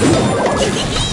Hee hee hee!